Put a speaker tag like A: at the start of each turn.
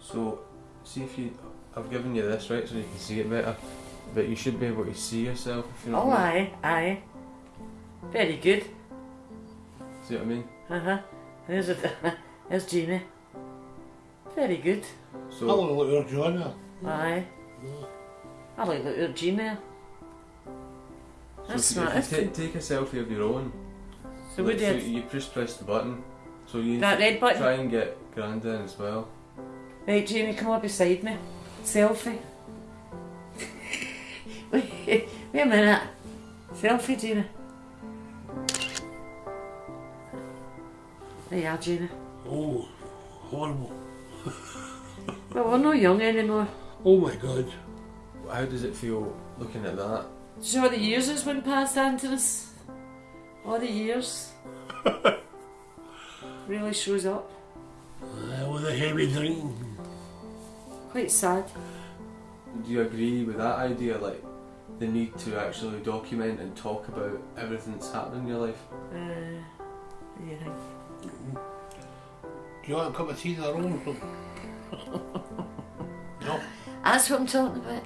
A: So, see if you. I've given you this right so you can see it better, but you should be able to see yourself if you know
B: Oh,
A: what I mean.
B: aye, aye. Very good.
A: See what I mean?
B: Uh huh. There's a, there's Jamie. Very good.
C: So I
A: So,
C: want to look at Joanna.
B: Aye. I like the at Gmail.
A: so
B: That's
A: if,
B: smart.
A: you-
B: That's
A: if you
B: good.
A: take a selfie of your own,
B: So we
A: like,
B: did
A: you just press the button. So you
B: that red button.
A: try and get Grand in as well.
B: Right, Jamie, come up beside me. Selfie. wait, wait a minute. Selfie, Jamie. There you are, Jamie.
C: Oh, horrible.
B: Well, we're not young anymore.
C: Oh my god.
A: How does it feel looking at that?
B: See all the years has went past Antinous? All the years. really shows up.
C: Uh, with a heavy drinking.
B: Quite sad.
A: Do you agree with that idea, like the need to actually document and talk about everything that's happened in your life?
B: Uh, what do you think?
C: Do you want a cup of tea in the room? no.
B: That's what I'm talking about.